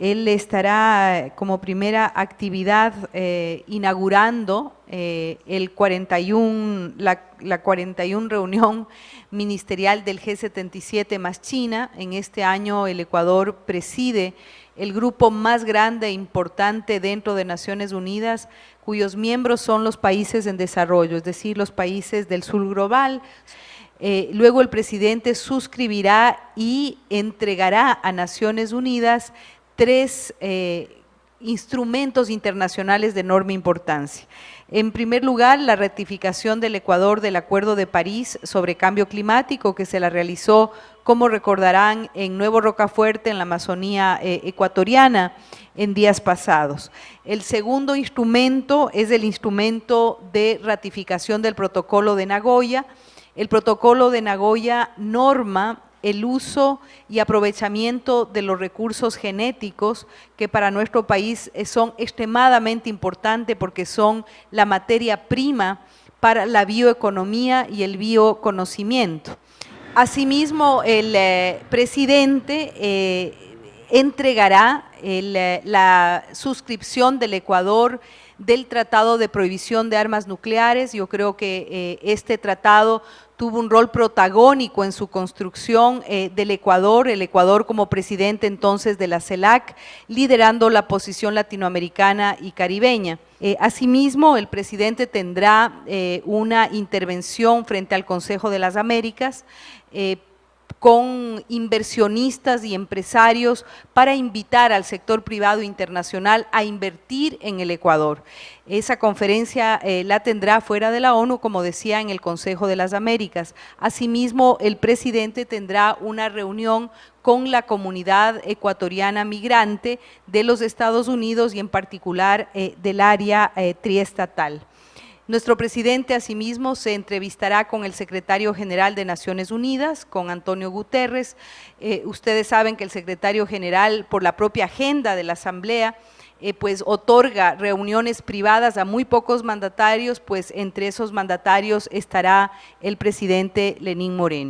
Él estará como primera actividad eh, inaugurando eh, el 41, la, la 41 reunión ministerial del G77 más China. En este año el Ecuador preside el grupo más grande e importante dentro de Naciones Unidas, cuyos miembros son los países en desarrollo, es decir, los países del sur global. Eh, luego el presidente suscribirá y entregará a Naciones Unidas tres eh, instrumentos internacionales de enorme importancia. En primer lugar, la ratificación del Ecuador del Acuerdo de París sobre Cambio Climático, que se la realizó, como recordarán, en Nuevo Rocafuerte, en la Amazonía eh, ecuatoriana, en días pasados. El segundo instrumento es el instrumento de ratificación del Protocolo de Nagoya. El Protocolo de Nagoya norma el uso y aprovechamiento de los recursos genéticos que para nuestro país eh, son extremadamente importantes porque son la materia prima para la bioeconomía y el bioconocimiento. Asimismo, el eh, presidente eh, entregará la suscripción del Ecuador del Tratado de Prohibición de Armas Nucleares. Yo creo que este tratado tuvo un rol protagónico en su construcción eh, del Ecuador, el Ecuador como presidente entonces de la CELAC, liderando la posición latinoamericana y caribeña. Eh, asimismo, el presidente tendrá eh, una intervención frente al Consejo de las Américas con inversionistas y empresarios para invitar al sector privado internacional a invertir en el Ecuador. Esa conferencia eh, la tendrá fuera de la ONU, como decía, en el Consejo de las Américas. Asimismo, el presidente tendrá una reunión con la comunidad ecuatoriana migrante de los Estados Unidos y en particular eh, del área eh, triestatal. Nuestro presidente asimismo se entrevistará con el secretario general de Naciones Unidas, con Antonio Guterres. Eh, ustedes saben que el secretario general, por la propia agenda de la Asamblea, eh, pues otorga reuniones privadas a muy pocos mandatarios, pues entre esos mandatarios estará el presidente Lenín Moreno.